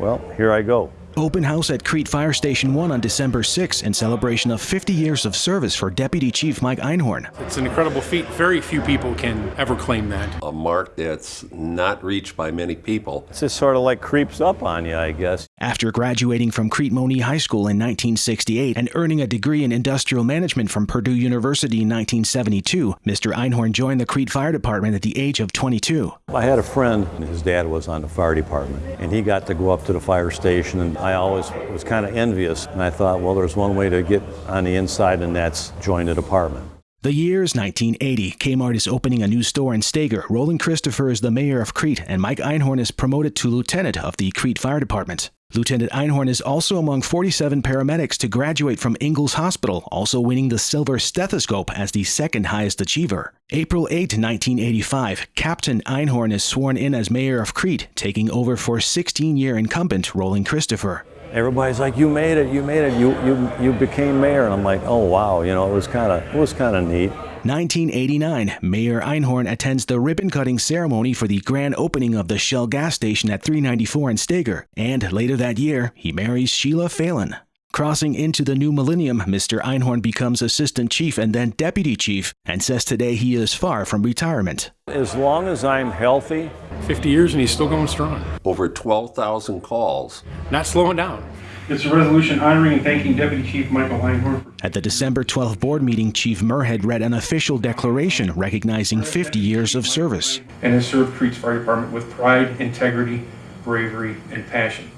well, here I go. Open house at Crete Fire Station 1 on December 6 in celebration of 50 years of service for Deputy Chief Mike Einhorn. It's an incredible feat. Very few people can ever claim that. A mark that's not reached by many people. It just sort of like creeps up on you, I guess. After graduating from Crete-Monee High School in 1968 and earning a degree in industrial management from Purdue University in 1972, Mr. Einhorn joined the Crete Fire Department at the age of 22. I had a friend, and his dad was on the fire department, and he got to go up to the fire station, and I always was kind of envious. And I thought, well, there's one way to get on the inside, and that's join the department. The year's 1980. Kmart is opening a new store in Steger. Roland Christopher is the mayor of Crete, and Mike Einhorn is promoted to lieutenant of the Crete Fire Department. Lieutenant Einhorn is also among 47 paramedics to graduate from Ingalls Hospital, also winning the Silver Stethoscope as the second highest achiever. April 8, 1985, Captain Einhorn is sworn in as mayor of Crete, taking over for 16-year incumbent Roland Christopher. Everybody's like, "You made it! You made it! You you you became mayor!" And I'm like, "Oh wow!" You know, it was kind of it was kind of neat. 1989, Mayor Einhorn attends the ribbon cutting ceremony for the grand opening of the Shell gas station at 394 in Steger, and later that year, he marries Sheila Phelan. Crossing into the new millennium, Mr. Einhorn becomes assistant chief and then deputy chief, and says today he is far from retirement. As long as I'm healthy, 50 years and he's still going strong. Over 12,000 calls. Not slowing down. It's a resolution honoring and thanking Deputy Chief Michael Einhorn At the December 12 board meeting, Chief Murhead read an official declaration recognizing 50 years of service. and has served Crete's Fire Department with pride, integrity, bravery, and passion.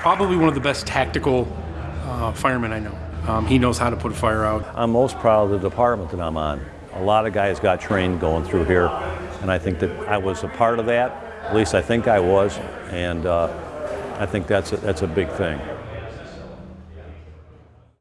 Probably one of the best tactical uh, firemen I know. Um, he knows how to put a fire out. I'm most proud of the department that I'm on. A lot of guys got trained going through here, and I think that I was a part of that. At least I think I was, and uh, I think that's a, that's a big thing.